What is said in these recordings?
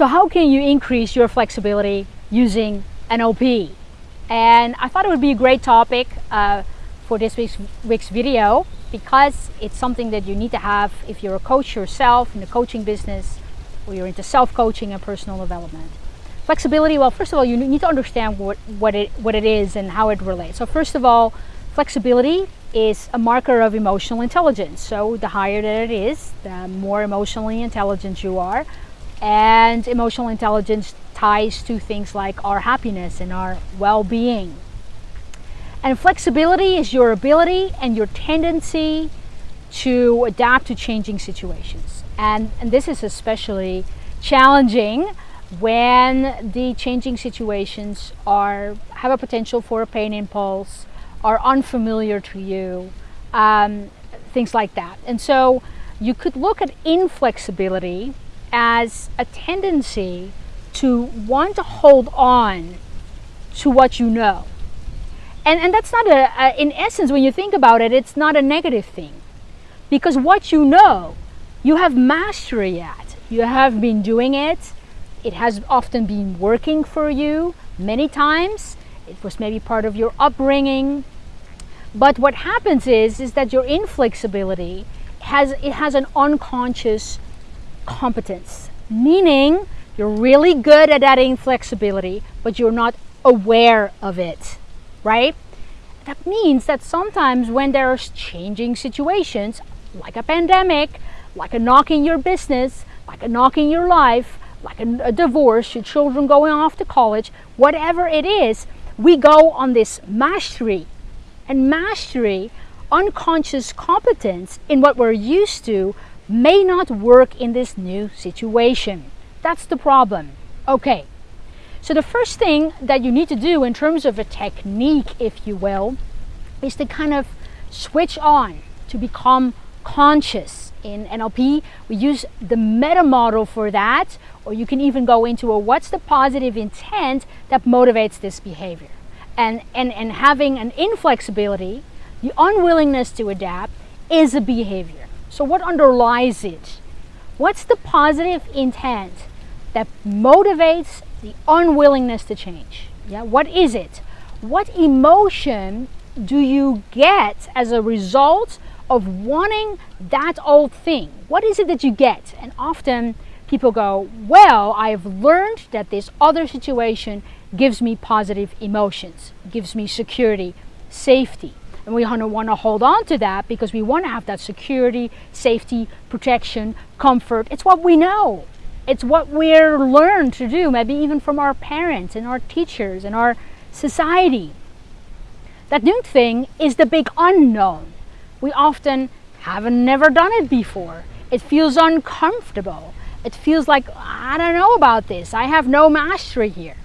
So how can you increase your flexibility using NLP? And I thought it would be a great topic uh, for this week's, week's video because it's something that you need to have if you're a coach yourself in the coaching business or you're into self-coaching and personal development. Flexibility, well, first of all, you need to understand what, what, it, what it is and how it relates. So first of all, flexibility is a marker of emotional intelligence. So the higher that it is, the more emotionally intelligent you are. And emotional intelligence ties to things like our happiness and our well-being. And flexibility is your ability and your tendency to adapt to changing situations. And, and this is especially challenging when the changing situations are have a potential for a pain impulse, are unfamiliar to you, um, things like that. And so you could look at inflexibility as a tendency to want to hold on to what you know. And, and that's not a, a, in essence, when you think about it, it's not a negative thing. Because what you know, you have mastery at. You have been doing it. It has often been working for you many times. It was maybe part of your upbringing. But what happens is, is that your inflexibility has, it has an unconscious competence, meaning you're really good at that inflexibility, but you're not aware of it, right? That means that sometimes when there's changing situations, like a pandemic, like a knock in your business, like a knock in your life, like a, a divorce, your children going off to college, whatever it is, we go on this mastery and mastery, unconscious competence in what we're used to may not work in this new situation. That's the problem. Okay, so the first thing that you need to do in terms of a technique, if you will, is to kind of switch on to become conscious. In NLP, we use the meta model for that, or you can even go into a what's the positive intent that motivates this behavior and, and, and having an inflexibility, the unwillingness to adapt, is a behavior. So what underlies it? What's the positive intent that motivates the unwillingness to change? Yeah, what is it? What emotion do you get as a result of wanting that old thing? What is it that you get? And often people go, well, I've learned that this other situation gives me positive emotions, gives me security, safety. And we want to hold on to that because we want to have that security, safety, protection, comfort. It's what we know. It's what we're learned to do, maybe even from our parents and our teachers and our society. That new thing is the big unknown. We often haven't never done it before. It feels uncomfortable. It feels like, I don't know about this. I have no mastery here.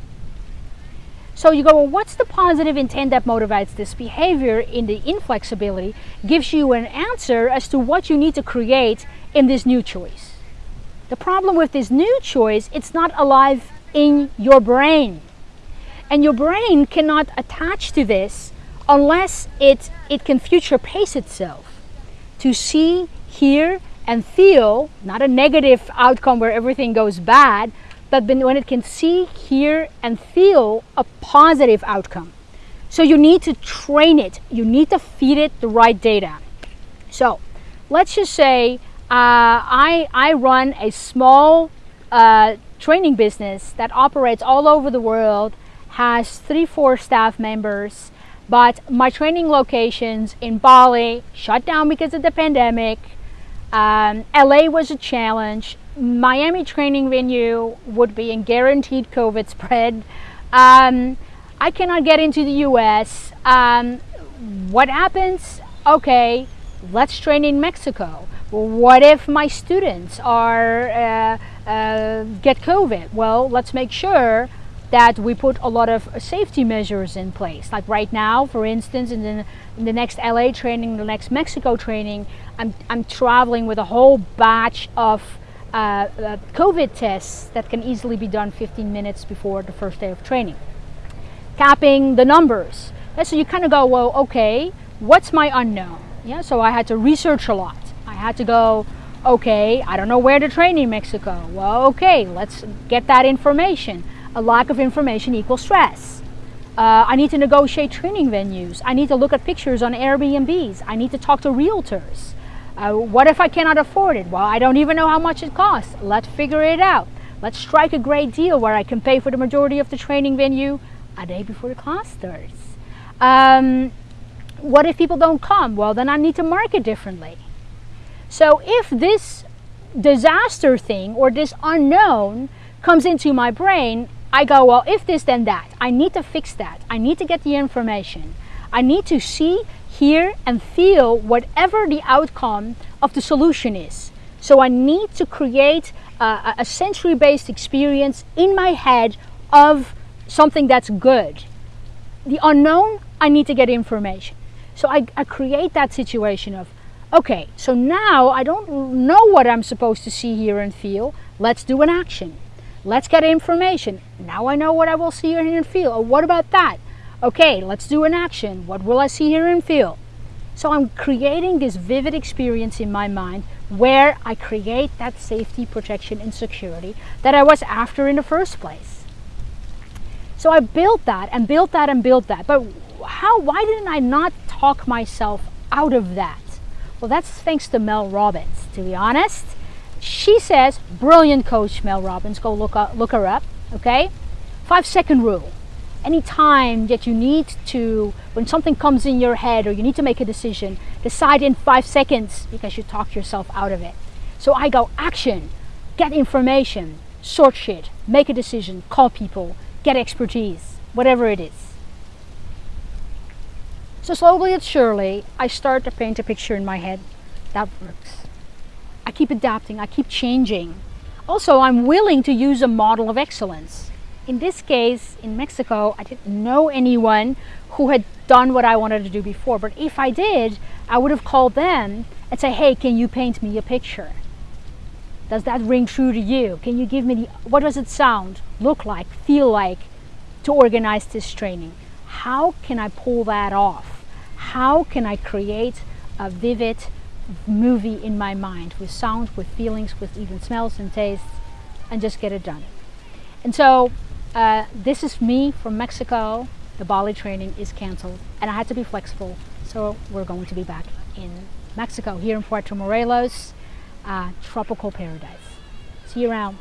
So you go, well, what's the positive intent that motivates this behavior in the inflexibility? Gives you an answer as to what you need to create in this new choice. The problem with this new choice, it's not alive in your brain. And your brain cannot attach to this unless it, it can future pace itself to see, hear, and feel, not a negative outcome where everything goes bad, but when it can see, hear, and feel a positive outcome. So you need to train it. You need to feed it the right data. So let's just say uh, I, I run a small uh, training business that operates all over the world, has three, four staff members, but my training locations in Bali shut down because of the pandemic. Um, LA was a challenge. Miami training venue would be in guaranteed COVID spread. Um, I cannot get into the US. Um, what happens? Okay, let's train in Mexico. What if my students are uh, uh, get COVID? Well, let's make sure that we put a lot of safety measures in place. Like right now, for instance, in the, in the next LA training, the next Mexico training, I'm, I'm traveling with a whole batch of uh, COVID tests that can easily be done 15 minutes before the first day of training. Capping the numbers. And so you kind of go, well, okay, what's my unknown? Yeah, so I had to research a lot. I had to go, Okay, I don't know where to train in Mexico. Well, okay, let's get that information. A lack of information equals stress. Uh, I need to negotiate training venues. I need to look at pictures on Airbnbs. I need to talk to realtors. Uh, what if I cannot afford it? Well, I don't even know how much it costs. Let's figure it out. Let's strike a great deal where I can pay for the majority of the training venue a day before the class starts. Um, what if people don't come? Well, then I need to market differently. So if this disaster thing or this unknown comes into my brain, I go, well, if this, then that. I need to fix that. I need to get the information. I need to see, hear, and feel whatever the outcome of the solution is. So I need to create a, a sensory based experience in my head of something that's good. The unknown, I need to get information. So I, I create that situation of, okay, so now I don't know what I'm supposed to see, hear, and feel. Let's do an action. Let's get information. Now I know what I will see, and feel. What about that? Okay, let's do an action. What will I see, hear, and feel? So I'm creating this vivid experience in my mind where I create that safety, protection, and security that I was after in the first place. So I built that and built that and built that. But how, why didn't I not talk myself out of that? Well, that's thanks to Mel Robbins, to be honest. She says, brilliant coach Mel Robbins, go look, up, look her up, okay? Five second rule. Anytime that you need to, when something comes in your head or you need to make a decision, decide in five seconds because you talk yourself out of it. So I go action, get information, sort shit, make a decision, call people, get expertise, whatever it is. So slowly and surely, I start to paint a picture in my head that works. I keep adapting, I keep changing. Also, I'm willing to use a model of excellence. In this case, in Mexico, I didn't know anyone who had done what I wanted to do before. But if I did, I would have called them and say, hey, can you paint me a picture? Does that ring true to you? Can you give me the, what does it sound, look like, feel like to organize this training? How can I pull that off? How can I create a vivid movie in my mind with sounds, with feelings, with even smells and tastes, and just get it done. And so uh, this is me from Mexico. The Bali training is canceled, and I had to be flexible. So we're going to be back in Mexico, here in Puerto Morelos, uh, tropical paradise. See you around.